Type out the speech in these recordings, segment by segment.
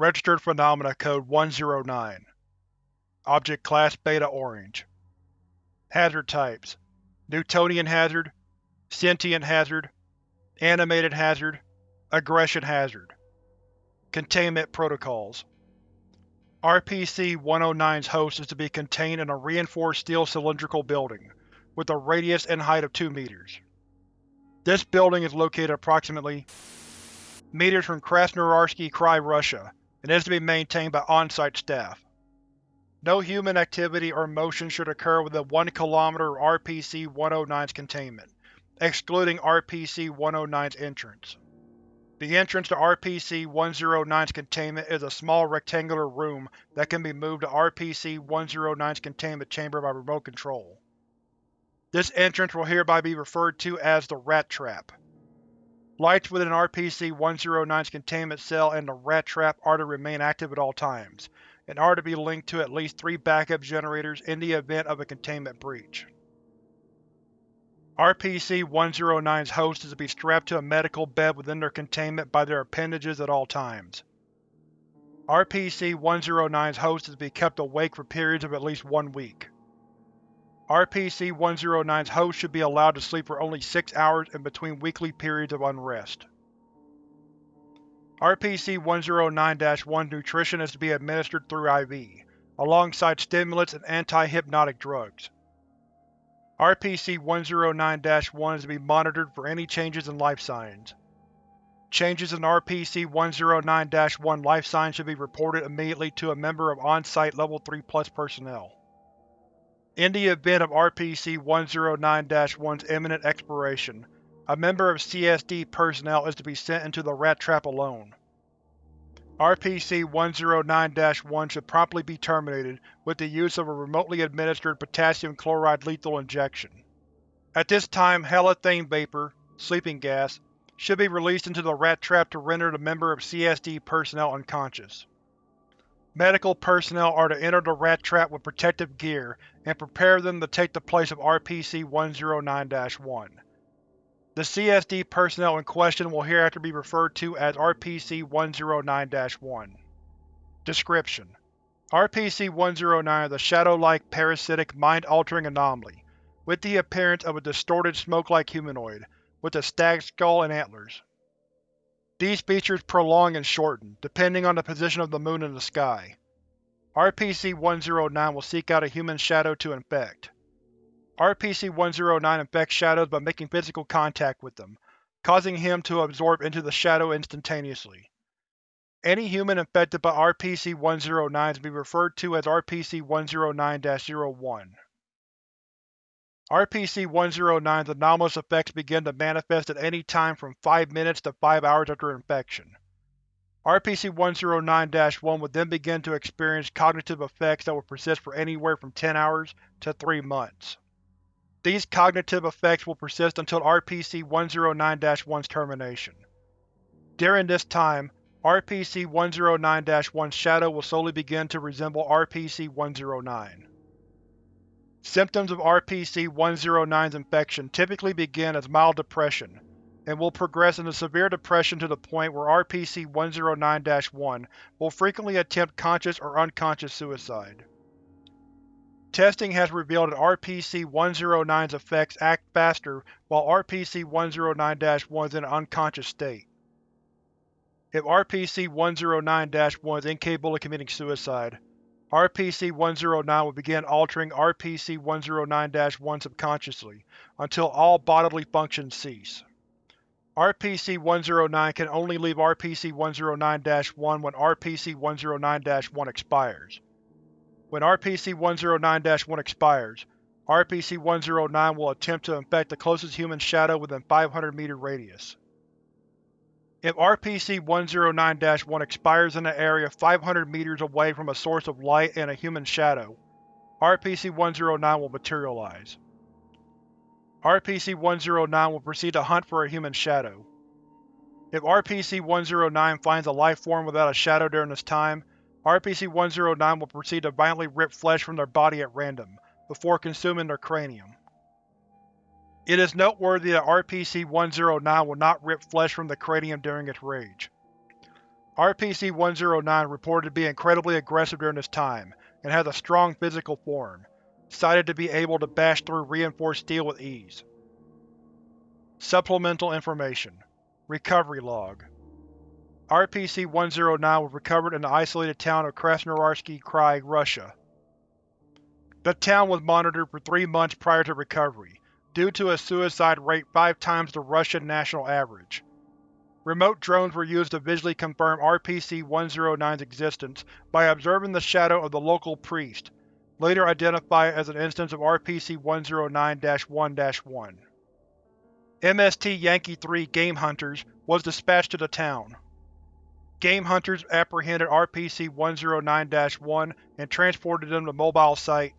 Registered Phenomena Code 109 Object Class Beta Orange. Hazard Types. Newtonian Hazard Sentient Hazard Animated Hazard Aggression Hazard. Containment Protocols. RPC-109's host is to be contained in a reinforced steel cylindrical building, with a radius and height of 2 meters. This building is located approximately meters from Krasnoyarsky Krai, Russia, and is to be maintained by on-site staff. No human activity or motion should occur within 1 km of RPC-109's containment, excluding RPC-109's entrance. The entrance to RPC-109's containment is a small rectangular room that can be moved to RPC-109's containment chamber by remote control. This entrance will hereby be referred to as the Rat Trap. Lights within RPC-109's containment cell and the Rat Trap are to remain active at all times, and are to be linked to at least three backup generators in the event of a containment breach. RPC-109's host is to be strapped to a medical bed within their containment by their appendages at all times. RPC-109's host is to be kept awake for periods of at least one week. RPC-109's host should be allowed to sleep for only six hours in between weekly periods of unrest. RPC-109-1's nutrition is to be administered through IV, alongside stimulants and anti-hypnotic drugs. RPC-109-1 is to be monitored for any changes in life signs. Changes in RPC-109-1 life signs should be reported immediately to a member of on-site Level 3 Plus personnel. In the event of RPC-109-1's imminent expiration, a member of CSD personnel is to be sent into the Rat Trap alone. RPC-109-1 should promptly be terminated with the use of a remotely administered potassium chloride lethal injection. At this time halothane vapor, sleeping gas, should be released into the rat trap to render the member of CSD personnel unconscious. Medical personnel are to enter the rat trap with protective gear and prepare them to take the place of RPC-109-1. The CSD personnel in question will hereafter be referred to as RPC-109-1. Description: RPC-109 is a shadow-like parasitic mind-altering anomaly, with the appearance of a distorted smoke-like humanoid, with a stag skull and antlers. These features prolong and shorten, depending on the position of the moon in the sky. RPC-109 will seek out a human shadow to infect. RPC-109 infects shadows by making physical contact with them, causing him to absorb into the shadow instantaneously. Any human infected by RPC-109 is to be referred to as RPC-109-01. RPC-109's anomalous effects begin to manifest at any time from 5 minutes to 5 hours after infection. RPC-109-1 would then begin to experience cognitive effects that will persist for anywhere from 10 hours to 3 months. These cognitive effects will persist until RPC-109-1's termination. During this time, RPC-109-1's shadow will slowly begin to resemble RPC-109. Symptoms of RPC-109's infection typically begin as mild depression, and will progress into severe depression to the point where RPC-109-1 will frequently attempt conscious or unconscious suicide. Testing has revealed that RPC-109's effects act faster while RPC-109-1 is in an unconscious state. If RPC-109-1 is incapable of committing suicide, RPC-109 will begin altering RPC-109-1 subconsciously until all bodily functions cease. RPC-109 can only leave RPC-109-1 when RPC-109-1 expires. When RPC-109-1 expires, RPC-109 will attempt to infect the closest human shadow within 500 meter radius. If RPC-109-1 expires in an area 500 meters away from a source of light and a human shadow, RPC-109 will materialize. RPC-109 will proceed to hunt for a human shadow. If RPC-109 finds a life form without a shadow during this time, RPC-109 will proceed to violently rip flesh from their body at random, before consuming their cranium. It is noteworthy that RPC-109 will not rip flesh from the cranium during its rage. RPC-109 reported to be incredibly aggressive during this time, and has a strong physical form, cited to be able to bash through reinforced steel with ease. Supplemental Information Recovery Log RPC-109 was recovered in the isolated town of Krasnoyarsky Krai, Russia. The town was monitored for three months prior to recovery, due to a suicide rate five times the Russian national average. Remote drones were used to visually confirm RPC-109's existence by observing the shadow of the local priest, later identified as an instance of RPC-109-1-1. MST Yankee 3 Game Hunters was dispatched to the town. Game Hunters apprehended RPC-109-1 and transported them to Mobile Site.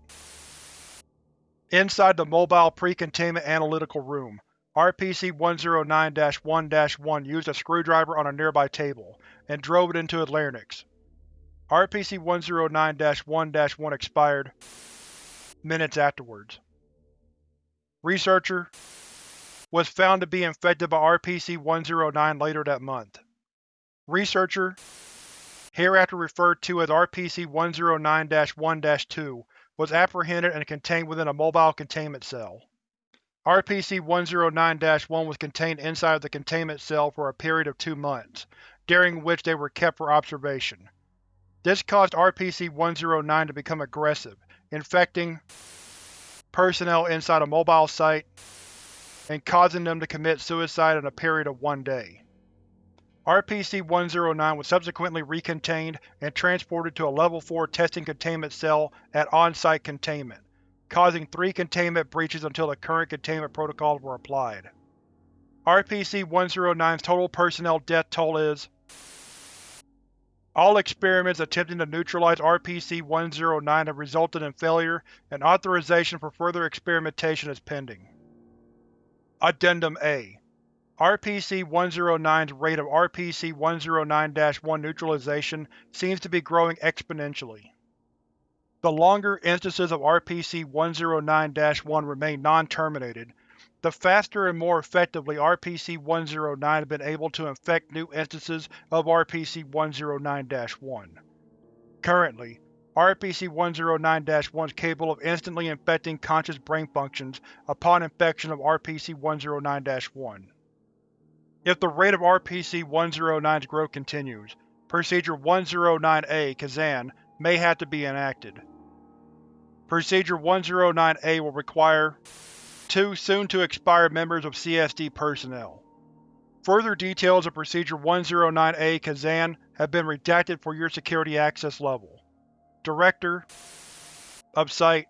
Inside the Mobile Pre-Containment Analytical Room, RPC-109-1-1 used a screwdriver on a nearby table, and drove it into a larynx. RPC-109-1-1 expired minutes afterwards. Researcher was found to be infected by RPC-109 later that month. Researcher, hereafter referred to as RPC-109-1-2, was apprehended and contained within a mobile containment cell. RPC-109-1 was contained inside of the containment cell for a period of two months, during which they were kept for observation. This caused RPC-109 to become aggressive, infecting personnel inside a mobile site and causing them to commit suicide in a period of one day. RPC-109 was subsequently recontained and transported to a Level 4 testing containment cell at on-site containment, causing three containment breaches until the current containment protocols were applied. RPC-109's total personnel death toll is All experiments attempting to neutralize RPC-109 have resulted in failure, and authorization for further experimentation is pending. Addendum A RPC-109's rate of RPC-109-1 neutralization seems to be growing exponentially. The longer instances of RPC-109-1 remain non-terminated, the faster and more effectively RPC-109 has been able to infect new instances of RPC-109-1. Currently, RPC-109-1 is capable of instantly infecting conscious brain functions upon infection of RPC-109-1. If the rate of RPC-109's growth continues, Procedure 109-A Kazan may have to be enacted. Procedure 109-A will require two soon-to-expire members of CSD personnel. Further details of Procedure 109-A Kazan have been redacted for your security access level. Director of Site